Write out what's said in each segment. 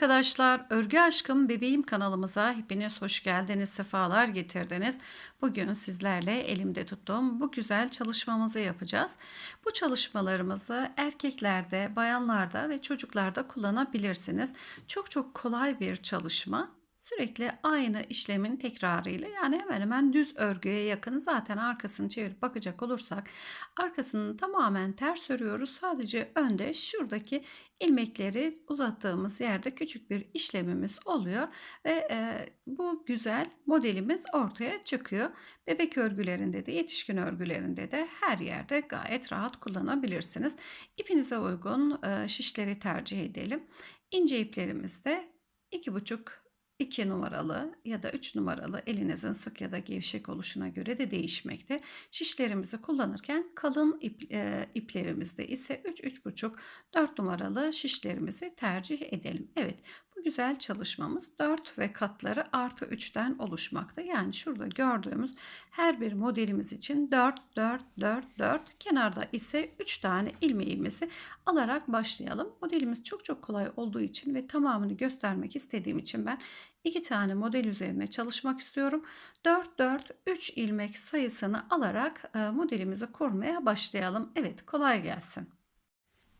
Arkadaşlar, Örgü Aşkım Bebeğim kanalımıza hepiniz hoş geldiniz, sefalar getirdiniz. Bugün sizlerle elimde tuttuğum bu güzel çalışmamızı yapacağız. Bu çalışmalarımızı erkeklerde, bayanlarda ve çocuklarda kullanabilirsiniz. Çok çok kolay bir çalışma. Sürekli aynı işlemin tekrarıyla yani hemen hemen düz örgüye yakın zaten arkasını çevirip bakacak olursak arkasını tamamen ters örüyoruz. Sadece önde şuradaki ilmekleri uzattığımız yerde küçük bir işlemimiz oluyor ve e, bu güzel modelimiz ortaya çıkıyor. Bebek örgülerinde de yetişkin örgülerinde de her yerde gayet rahat kullanabilirsiniz. İpinize uygun e, şişleri tercih edelim. İnce iplerimizde 2,5 2 numaralı ya da 3 numaralı elinizin sık ya da gevşek oluşuna göre de değişmekte. Şişlerimizi kullanırken kalın ip, e, iplerimizde ise 3-3,5 4 numaralı şişlerimizi tercih edelim. Evet güzel çalışmamız 4 ve katları artı 3'ten oluşmakta. Yani şurada gördüğümüz her bir modelimiz için 4, 4, 4, 4 kenarda ise 3 tane ilmeğimizi alarak başlayalım. Modelimiz çok çok kolay olduğu için ve tamamını göstermek istediğim için ben iki tane model üzerine çalışmak istiyorum. 4, 4, 3 ilmek sayısını alarak e, modelimizi kurmaya başlayalım. Evet kolay gelsin.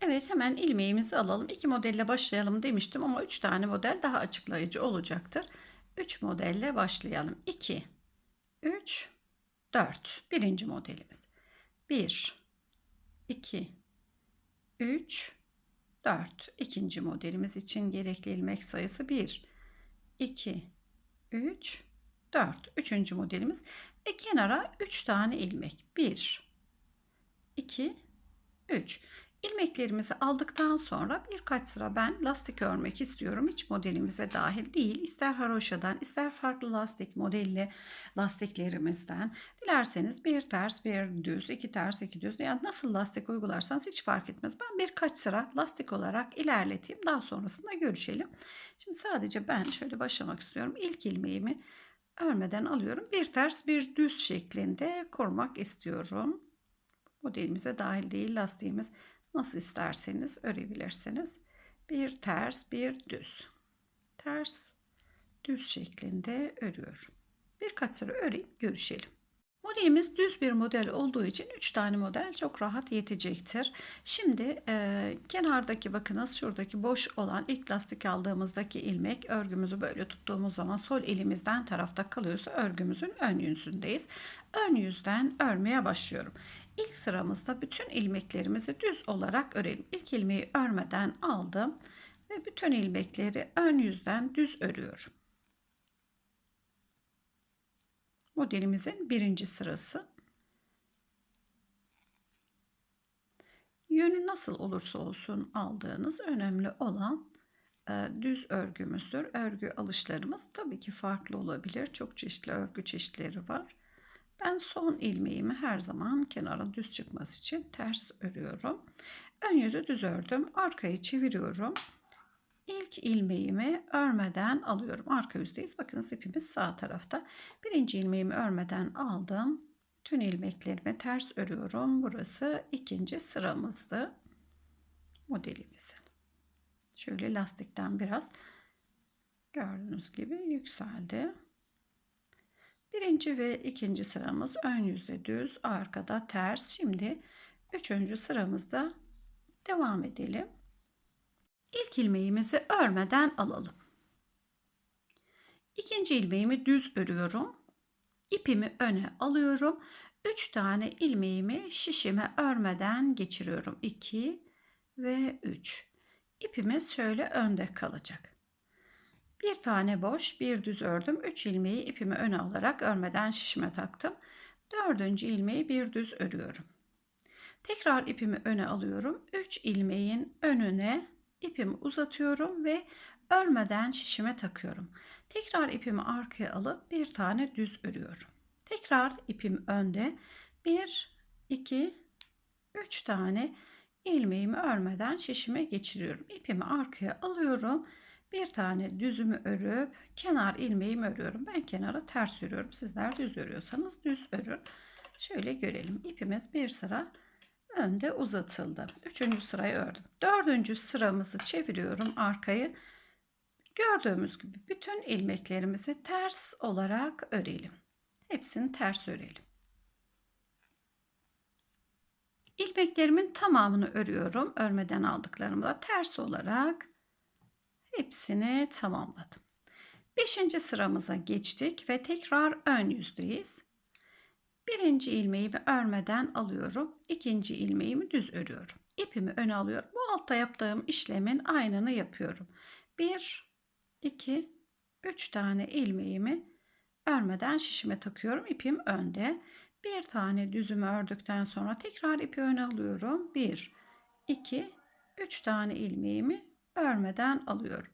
Evet hemen ilmeğimizi alalım. İki modelle başlayalım demiştim ama üç tane model daha açıklayıcı olacaktır. Üç modelle başlayalım. 2, 3, 4. Birinci modelimiz. 1, 2, 3, 4. İkinci modelimiz için gerekli ilmek sayısı 1, 2, 3, 4. Üçüncü modelimiz. Ve kenara 3 tane ilmek. 1, 2, 3. İlmeklerimizi aldıktan sonra birkaç sıra ben lastik örmek istiyorum. Hiç modelimize dahil değil. İster haroşadan ister farklı lastik modelli lastiklerimizden. Dilerseniz bir ters bir düz, iki ters iki düz. Yani nasıl lastik uygularsanız hiç fark etmez. Ben birkaç sıra lastik olarak ilerleteyim. Daha sonrasında görüşelim. Şimdi sadece ben şöyle başlamak istiyorum. İlk ilmeğimi örmeden alıyorum. Bir ters bir düz şeklinde kurmak istiyorum. Modelimize dahil değil lastiğimiz Nasıl isterseniz örebilirsiniz. Bir ters, bir düz. Ters, düz şeklinde örüyorum. Birkaç sıra öreyim, görüşelim. Modelimiz düz bir model olduğu için 3 tane model çok rahat yetecektir. Şimdi e, kenardaki bakınız şuradaki boş olan ilk lastik aldığımızdaki ilmek örgümüzü böyle tuttuğumuz zaman sol elimizden tarafta kalıyorsa örgümüzün ön yüzündeyiz. Ön yüzden örmeye başlıyorum. İlk sıramızda bütün ilmeklerimizi düz olarak örelim. İlk ilmeği örmeden aldım ve bütün ilmekleri ön yüzden düz örüyorum. Modelimizin birinci sırası. Yönü nasıl olursa olsun aldığınız önemli olan e, düz örgümüzdür. Örgü alışlarımız tabii ki farklı olabilir. Çok çeşitli örgü çeşitleri var. Ben son ilmeğimi her zaman kenara düz çıkması için ters örüyorum. Ön yüzü düz ördüm. Arkayı çeviriyorum. İlk ilmeğimi örmeden alıyorum. Arka yüzdeyiz. Bakın ipimiz sağ tarafta. Birinci ilmeğimi örmeden aldım. Tüm ilmeklerimi ters örüyorum. Burası ikinci sıramızdı. Modelimizin. Şöyle lastikten biraz gördüğünüz gibi yükseldi. Birinci ve ikinci sıramız ön yüzde düz, arkada ters. Şimdi üçüncü sıramızda devam edelim. İlk ilmeğimizi örmeden alalım. İkinci ilmeğimi düz örüyorum. İpimi öne alıyorum. 3 tane ilmeğimi şişime örmeden geçiriyorum. 2 ve 3. İpimiz şöyle önde kalacak. Bir tane boş, bir düz ördüm. 3 ilmeği ipimi öne alarak örmeden şişime taktım. Dördüncü ilmeği bir düz örüyorum. Tekrar ipimi öne alıyorum. 3 ilmeğin önüne ipimi uzatıyorum ve örmeden şişime takıyorum. Tekrar ipimi arkaya alıp bir tane düz örüyorum. Tekrar ipim önde. 1 2 3 tane ilmeğimi örmeden şişime geçiriyorum. İpimi arkaya alıyorum bir tane düzümü örüp kenar ilmeğimi örüyorum. Ben kenara ters örüyorum. Sizler düz örüyorsanız düz örün. Şöyle görelim. İpimiz bir sıra önde uzatıldı. Üçüncü sırayı ördüm. Dördüncü sıramızı çeviriyorum arkayı. Gördüğümüz gibi bütün ilmeklerimizi ters olarak örelim. Hepsini ters örelim. İlmeklerimin tamamını örüyorum. Örmeden aldıklarımı da ters olarak hepsini tamamladım. Beşinci sıramıza geçtik ve tekrar ön yüzdeyiz. Birinci ilmeğimi örmeden alıyorum. İkinci ilmeğimi düz örüyorum. İpimi öne alıyorum. Bu altta yaptığım işlemin aynını yapıyorum. Bir, iki, üç tane ilmeğimi örmeden şişime takıyorum. İpim önde. Bir tane düzümü ördükten sonra tekrar ipi öne alıyorum. Bir, iki, üç tane ilmeğimi örmeden alıyorum.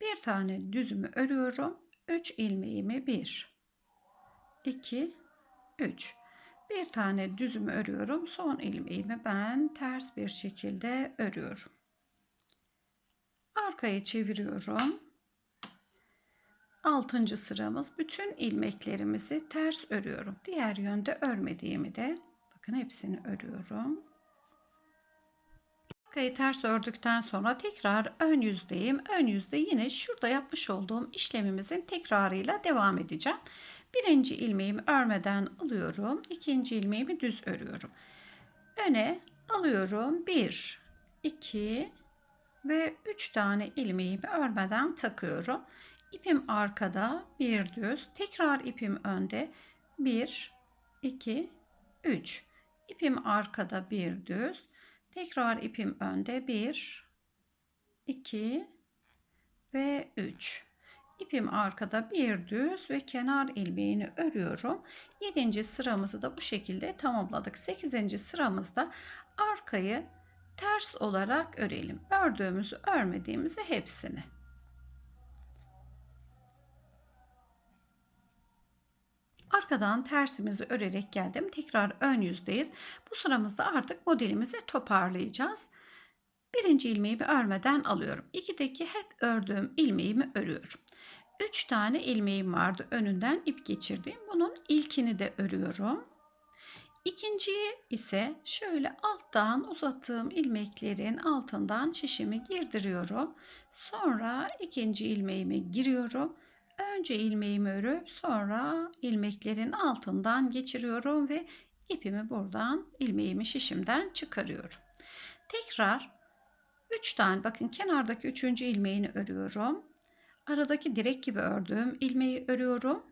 Bir tane düzümü örüyorum. Üç ilmeğimi bir, iki, üç. Bir tane düzümü örüyorum. Son ilmeğimi ben ters bir şekilde örüyorum. Arkayı çeviriyorum. Altıncı sıramız bütün ilmeklerimizi ters örüyorum. Diğer yönde örmediğimi de bakın hepsini örüyorum. Arkayı ters ördükten sonra tekrar ön yüzdeyim. Ön yüzde yine şurada yapmış olduğum işlemimizin tekrarıyla devam edeceğim. Birinci ilmeğimi örmeden alıyorum. İkinci ilmeğimi düz örüyorum. Öne alıyorum. Bir, iki ve üç tane ilmeğimi örmeden takıyorum. İpim arkada bir düz. Tekrar ipim önde. Bir, iki, üç. İpim arkada bir düz. Tekrar ipim önde. Bir, iki ve üç. İpim arkada bir düz ve kenar ilmeğini örüyorum. 7. sıramızı da bu şekilde tamamladık. 8. sıramızda arkayı ters olarak örelim. Ördüğümüzü örmediğimizi hepsini. Arkadan tersimizi örerek geldim. Tekrar ön yüzdeyiz. Bu sıramızda artık modelimizi toparlayacağız. Birinci ilmeğimi örmeden alıyorum. İkideki hep ördüğüm ilmeğimi örüyorum. 3 tane ilmeğim vardı önünden ip geçirdiğim. Bunun ilkini de örüyorum. İkinciyi ise şöyle alttan uzattığım ilmeklerin altından şişimi girdiriyorum. Sonra ikinci ilmeğimi giriyorum. Önce ilmeğimi örüp sonra ilmeklerin altından geçiriyorum ve ipimi buradan ilmeğimi şişimden çıkarıyorum. Tekrar 3 tane bakın kenardaki üçüncü ilmeğini örüyorum aradaki direk gibi ördüğüm ilmeği örüyorum.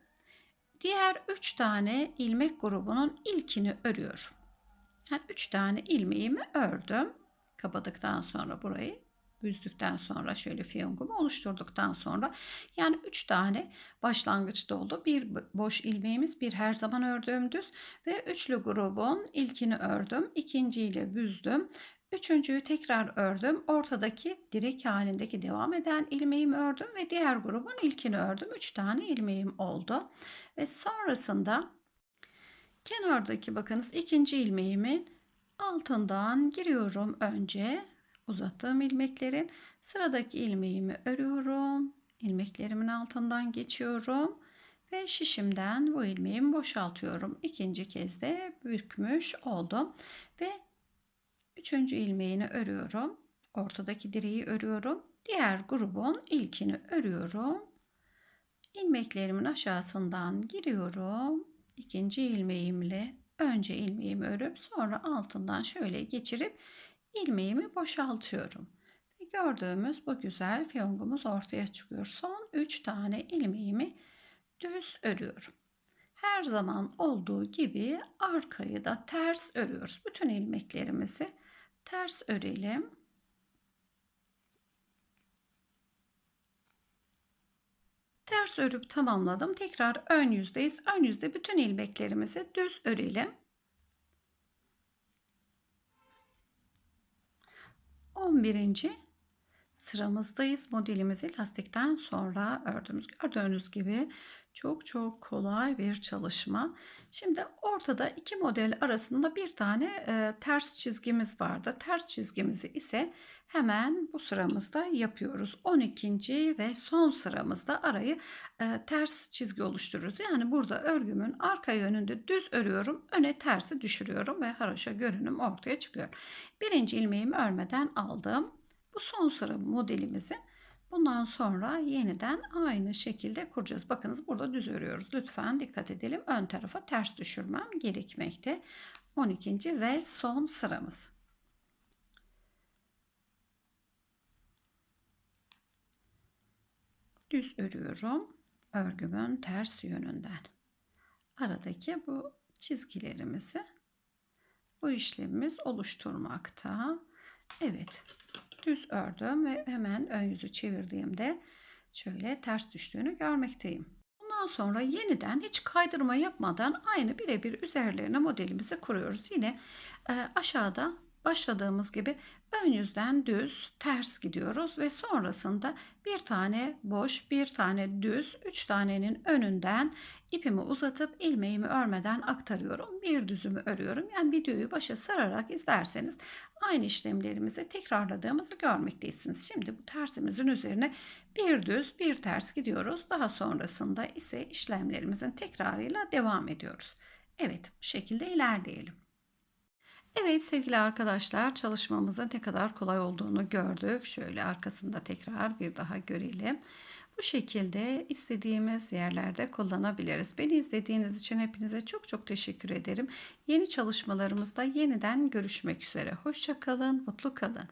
Diğer 3 tane ilmek grubunun ilkini örüyorum. Yani 3 tane ilmeğimi ördüm. Kapadıktan sonra burayı büzdükten sonra şöyle fiyongumu oluşturduktan sonra yani 3 tane başlangıçta oldu. Bir boş ilmeğimiz, bir her zaman ördüğüm düz ve üçlü grubun ilkini ördüm. ikinciyle büzdüm. Üçüncüyü tekrar ördüm. Ortadaki direk halindeki devam eden ilmeğimi ördüm ve diğer grubun ilkini ördüm. Üç tane ilmeğim oldu. Ve sonrasında kenardaki bakınız ikinci ilmeğimi altından giriyorum önce uzattığım ilmeklerin sıradaki ilmeğimi örüyorum. ilmeklerimin altından geçiyorum ve şişimden bu ilmeğimi boşaltıyorum. İkinci kez de bükmüş oldum ve Üçüncü ilmeğini örüyorum. Ortadaki direği örüyorum. Diğer grubun ilkini örüyorum. İlmeklerimin aşağısından giriyorum. İkinci ilmeğimle önce ilmeğimi örüp sonra altından şöyle geçirip ilmeğimi boşaltıyorum. Ve gördüğümüz bu güzel fiyongumuz ortaya çıkıyor. Son 3 tane ilmeğimi düz örüyorum. Her zaman olduğu gibi arkayı da ters örüyoruz. Bütün ilmeklerimizi ters örelim. Ters örüp tamamladım. Tekrar ön yüzdeyiz. Ön yüzde bütün ilmeklerimizi düz örelim. 11. sıramızdayız. Modelimizi lastikten sonra ördüğümüz gördüğünüz gibi çok çok kolay bir çalışma. Şimdi ortada iki model arasında bir tane e, ters çizgimiz vardı. Ters çizgimizi ise hemen bu sıramızda yapıyoruz. 12. ve son sıramızda arayı e, ters çizgi oluştururuz. Yani burada örgümün arka yönünde düz örüyorum. Öne tersi düşürüyorum ve haraşa görünüm ortaya çıkıyor. Birinci ilmeğimi örmeden aldım. Bu son sıra modelimizin Bundan sonra yeniden aynı şekilde kuracağız. Bakınız burada düz örüyoruz. Lütfen dikkat edelim. Ön tarafa ters düşürmem gerekmekte. 12. ve son sıramız. Düz örüyorum. Örgümün ters yönünden. Aradaki bu çizgilerimizi bu işlemimiz oluşturmakta. Evet. Düz ördüm ve hemen ön yüzü çevirdiğimde şöyle ters düştüğünü görmekteyim. Bundan sonra yeniden hiç kaydırma yapmadan aynı birebir üzerlerine modelimizi kuruyoruz. Yine e, aşağıda başladığımız gibi ön yüzden düz ters gidiyoruz ve sonrasında bir tane boş bir tane düz üç tanenin önünden ipimi uzatıp ilmeğimi örmeden aktarıyorum. Bir düzümü örüyorum. Yani videoyu başa sararak izlerseniz aynı işlemlerimizi tekrarladığımızı görmektesiniz şimdi bu tersimizin üzerine bir düz bir ters gidiyoruz. Daha sonrasında ise işlemlerimizin tekrarıyla devam ediyoruz. Evet bu şekilde ilerleyelim Evet sevgili arkadaşlar çalışmamızın ne kadar kolay olduğunu gördük. Şöyle arkasında tekrar bir daha görelim. Bu şekilde istediğimiz yerlerde kullanabiliriz. Beni izlediğiniz için hepinize çok çok teşekkür ederim. Yeni çalışmalarımızda yeniden görüşmek üzere. Hoşçakalın, mutlu kalın.